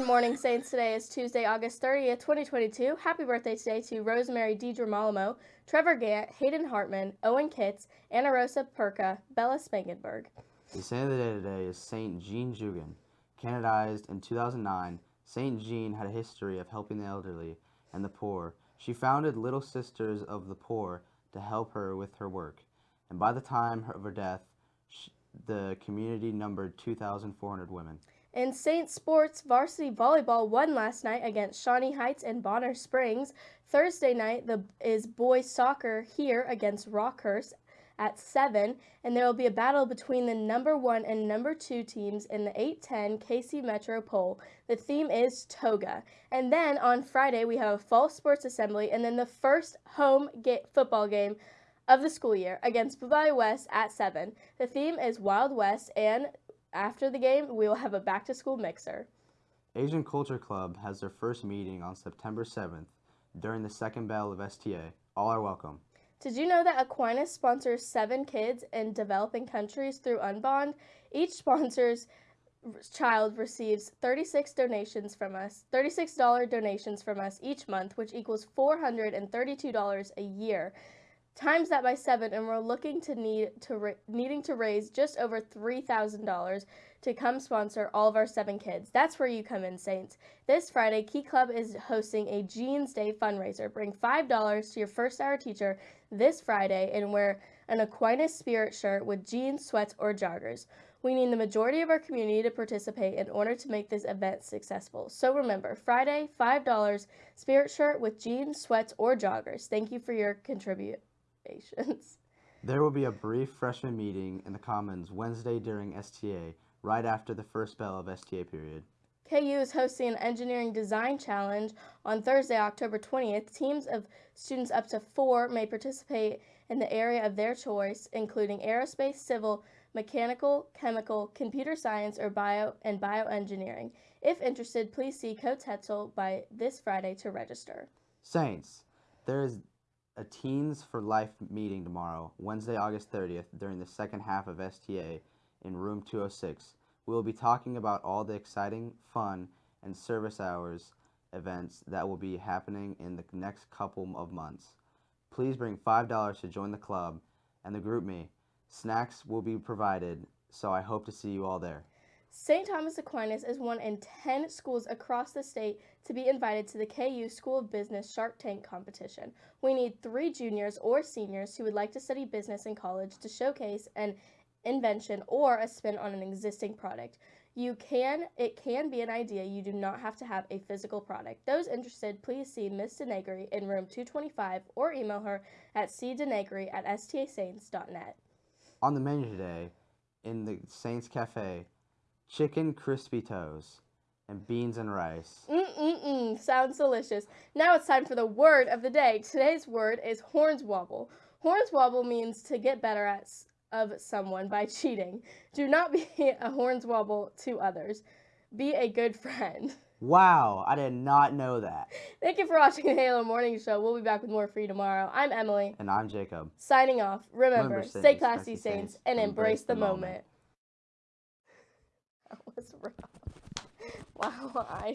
morning, Saints. Today is Tuesday, August 30th, 2022. Happy birthday today to Rosemary Deidre Malamo, Trevor Gant, Hayden Hartman, Owen Kitts, Anna Rosa Perka, Bella Spangenberg. The saint of the day today is Saint Jeanne Jugan. Canonized in 2009, Saint Jeanne had a history of helping the elderly and the poor. She founded Little Sisters of the Poor to help her with her work, and by the time of her death, the community numbered 2,400 women. In St. Sports, varsity volleyball won last night against Shawnee Heights and Bonner Springs. Thursday night the, is boys soccer here against Rockhurst at 7, and there will be a battle between the number 1 and number 2 teams in the 810 KC Metro poll. The theme is Toga. And then on Friday, we have a fall sports assembly, and then the first home ga- football game of the school year against Blue West at 7. The theme is Wild West, and after the game, we will have a back to school mixer. Asian Culture Club has their first meeting on September 7th during the second bell of STA. All are welcome. Did you know that Aquinas sponsors seven kids in developing countries through Unbound? Each sponsor's child receives 36 donations from us, $36 donations from us each month, which equals $432 a year times that by seven, and we're looking to need to needing to raise just over three thousand dollars to come sponsor all of our seven kids. That's where you come in, Saints. This Friday, Key Club is hosting a Jeans Day fundraiser. Bring five dollars to your first hour teacher this Friday and wear an Aquinas Spirit shirt with jeans, sweats, or joggers. We need the majority of our community to participate in order to make this event successful. So remember, Friday, $5, Spirit shirt with jeans, sweats, or joggers. Thank you for your contribute. There will be a brief freshman meeting in the Commons Wednesday during STA, right after the first bell of STA period. KU is hosting an engineering design challenge on Thursday, October 20th. Teams of students up to four may participate in the area of their choice, including aerospace, civil, mechanical, chemical, computer science, or bio and bioengineering. If interested, please see Coach Hetzel by this Friday to register. Saints, there is a Teens for Life meeting tomorrow, Wednesday, August 30th, during the second half of STA in room 206. We will be talking about all the exciting, fun, and service hours events that will be happening in the next couple of months. Please bring $5 to join the club and the GroupMe. Snacks will be provided, so I hope to see you all there. St. Thomas Aquinas is one in 10 schools across the state to be invited to the KU School of Business Shark Tank competition. We need three juniors or seniors who would like to study business in college to showcase an invention or a spin on an existing product. You can, it can be an idea. You do not have to have a physical product. Those interested, please see Ms. Denegri in room 225 or email her at cdenegri at stasaints.net. On the menu today, in the Saints Cafe, chicken crispitos, and beans and rice. Mm-mm-mm, sounds delicious. Now it's time for the word of the day. Today's word is hornswoggle. Hornswoggle means to get better at of someone by cheating. Do not be a hornswoggle to others. Be a good friend. Wow, I did not know that. Thank you for watching the Halo Morning Show. We'll be back with more for you tomorrow. I'm Emily. And I'm Jacob. Signing off. Remember, Remember stay classy, Saints, and embrace, embrace the, the moment. moment. That was rough. Wow, I